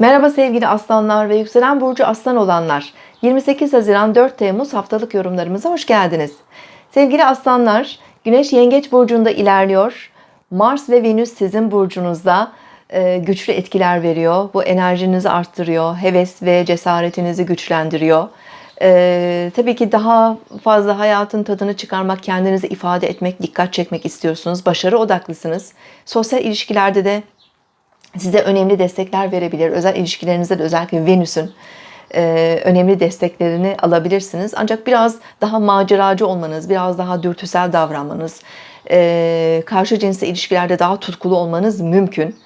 Merhaba sevgili aslanlar ve yükselen burcu aslan olanlar. 28 Haziran 4 Temmuz haftalık yorumlarımıza hoş geldiniz. Sevgili aslanlar, Güneş Yengeç burcunda ilerliyor. Mars ve Venüs sizin burcunuzda e, güçlü etkiler veriyor. Bu enerjinizi arttırıyor. Heves ve cesaretinizi güçlendiriyor. Ee, tabii ki daha fazla hayatın tadını çıkarmak, kendinizi ifade etmek, dikkat çekmek istiyorsunuz. Başarı odaklısınız. Sosyal ilişkilerde de size önemli destekler verebilir. Özel ilişkilerinizde de özellikle Venüs'ün e, önemli desteklerini alabilirsiniz. Ancak biraz daha maceracı olmanız, biraz daha dürtüsel davranmanız, e, karşı cinsle ilişkilerde daha tutkulu olmanız mümkün.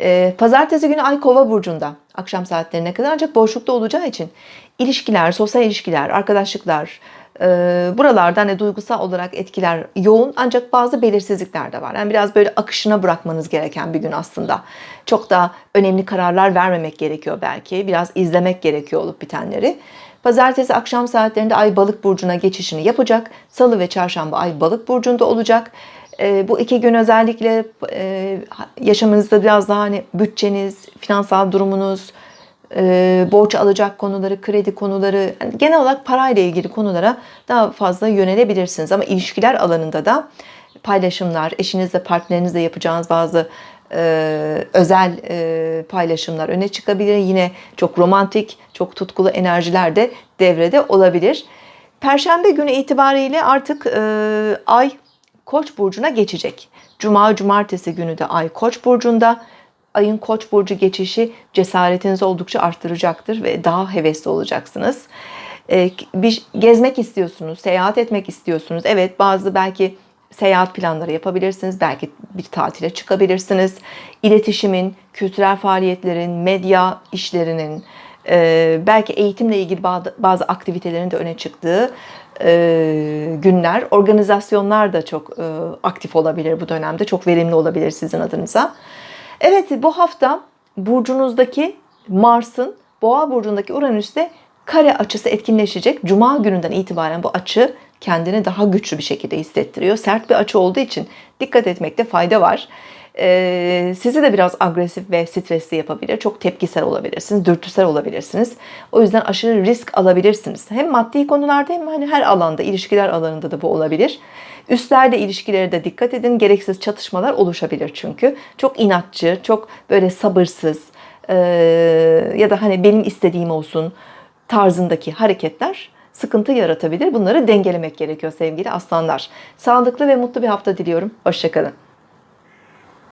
E, Pazartesi günü Ay Kova burcunda akşam saatlerine kadar ancak boşlukta olacağı için ilişkiler, sosyal ilişkiler, arkadaşlıklar, e, buralarda hani duygusal olarak etkiler yoğun ancak bazı belirsizlikler de var. Yani biraz böyle akışına bırakmanız gereken bir gün aslında. Çok da önemli kararlar vermemek gerekiyor belki. Biraz izlemek gerekiyor olup bitenleri. Pazartesi akşam saatlerinde Ay Balık burcuna geçişini yapacak. Salı ve Çarşamba Ay Balık burcunda olacak. E, bu iki gün özellikle e, yaşamınızda biraz daha hani bütçeniz, finansal durumunuz, e, borç alacak konuları, kredi konuları, yani genel olarak parayla ilgili konulara daha fazla yönelebilirsiniz. Ama ilişkiler alanında da paylaşımlar, eşinizle, partnerinizle yapacağınız bazı e, özel paylaşımlar öne çıkabilir. Yine çok romantik, çok tutkulu enerjiler de devrede olabilir. Perşembe günü itibariyle artık e, ay Koç burcuna geçecek. Cuma, cumartesi günü de ay Koç burcunda. Ayın Koç burcu geçişi cesaretinizi oldukça arttıracaktır ve daha hevesli olacaksınız. Ee, bir gezmek istiyorsunuz, seyahat etmek istiyorsunuz. Evet, bazı belki seyahat planları yapabilirsiniz. Belki bir tatile çıkabilirsiniz. İletişimin, kültürel faaliyetlerin, medya işlerinin, e, belki eğitimle ilgili bazı aktivitelerin de öne çıktığı e, günler. Organizasyonlar da çok e, aktif olabilir bu dönemde. Çok verimli olabilir sizin adınıza. Evet bu hafta burcunuzdaki Mars'ın Boğa burcundaki Uranüs'te kare açısı etkinleşecek. Cuma gününden itibaren bu açı kendini daha güçlü bir şekilde hissettiriyor. Sert bir açı olduğu için dikkat etmekte fayda var. Ee, sizi de biraz agresif ve stresli yapabilir. Çok tepkisel olabilirsiniz, dürtüsel olabilirsiniz. O yüzden aşırı risk alabilirsiniz. Hem maddi konularda hem hani her alanda, ilişkiler alanında da bu olabilir. Üstlerle ilişkilere de dikkat edin. Gereksiz çatışmalar oluşabilir çünkü. Çok inatçı, çok böyle sabırsız e, ya da hani benim istediğim olsun tarzındaki hareketler sıkıntı yaratabilir. Bunları dengelemek gerekiyor sevgili aslanlar. Sağlıklı ve mutlu bir hafta diliyorum. Hoşçakalın.